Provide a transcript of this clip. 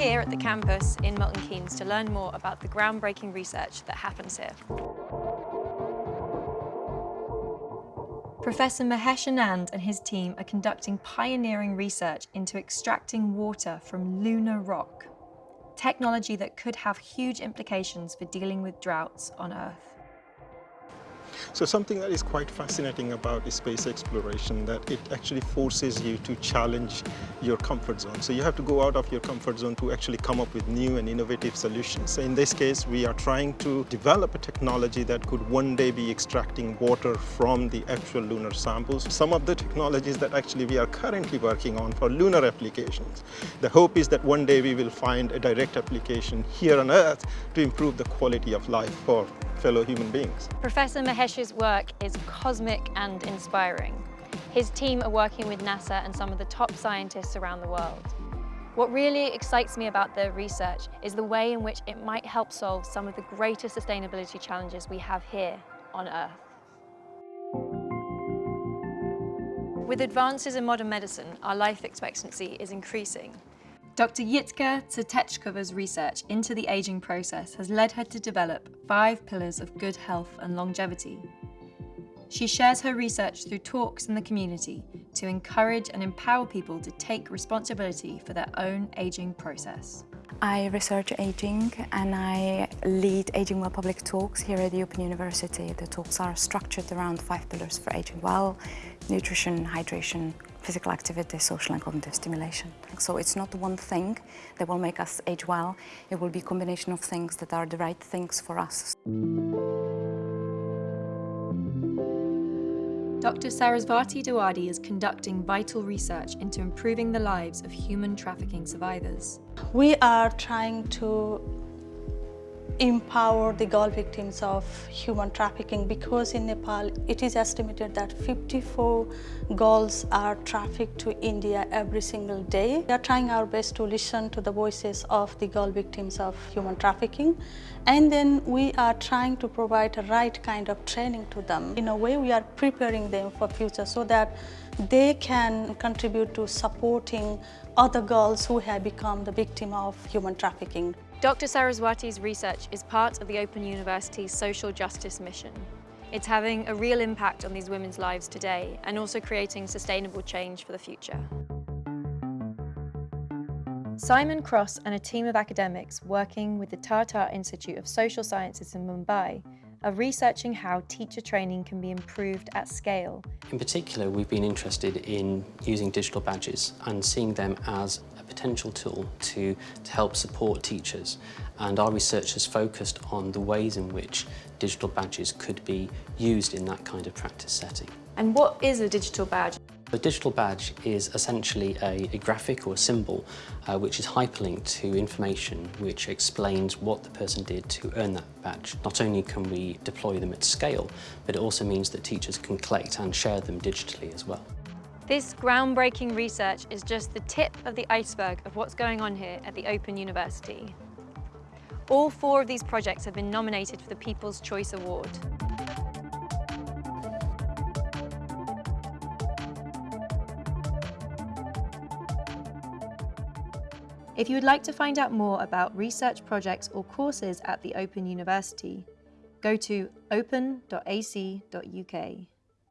here at the campus in Milton Keynes to learn more about the groundbreaking research that happens here. Professor Mahesh Anand and his team are conducting pioneering research into extracting water from lunar rock, technology that could have huge implications for dealing with droughts on Earth. So something that is quite fascinating about space exploration that it actually forces you to challenge your comfort zone. So you have to go out of your comfort zone to actually come up with new and innovative solutions. So in this case, we are trying to develop a technology that could one day be extracting water from the actual lunar samples. Some of the technologies that actually we are currently working on for lunar applications. The hope is that one day we will find a direct application here on Earth to improve the quality of life for fellow human beings. Professor Mahesh's work is cosmic and inspiring. His team are working with NASA and some of the top scientists around the world. What really excites me about their research is the way in which it might help solve some of the greatest sustainability challenges we have here on Earth. With advances in modern medicine, our life expectancy is increasing. Dr. Jitka Vseteckova's research into the ageing process has led her to develop five pillars of good health and longevity. She shares her research through talks in the community to encourage and empower people to take responsibility for their own ageing process. I research aging and I lead Aging Well public talks here at the Open University. The talks are structured around five pillars for aging well, nutrition, hydration, physical activity, social and cognitive stimulation. So it's not one thing that will make us age well, it will be a combination of things that are the right things for us. Dr. Saraswati Dawadi is conducting vital research into improving the lives of human trafficking survivors. We are trying to empower the girl victims of human trafficking because in Nepal it is estimated that 54 girls are trafficked to India every single day. We are trying our best to listen to the voices of the girl victims of human trafficking and then we are trying to provide the right kind of training to them. In a way we are preparing them for future so that they can contribute to supporting other girls who have become the victim of human trafficking. Dr. Saraswati's research is part of the Open University's social justice mission. It's having a real impact on these women's lives today and also creating sustainable change for the future. Simon Cross and a team of academics working with the Tata Institute of Social Sciences in Mumbai are researching how teacher training can be improved at scale. In particular, we've been interested in using digital badges and seeing them as a potential tool to, to help support teachers and our research has focused on the ways in which digital badges could be used in that kind of practice setting. And what is a digital badge? A digital badge is essentially a, a graphic or a symbol uh, which is hyperlinked to information which explains what the person did to earn that badge. Not only can we deploy them at scale, but it also means that teachers can collect and share them digitally as well. This groundbreaking research is just the tip of the iceberg of what's going on here at the Open University. All four of these projects have been nominated for the People's Choice Award. If you would like to find out more about research projects or courses at the Open University, go to open.ac.uk.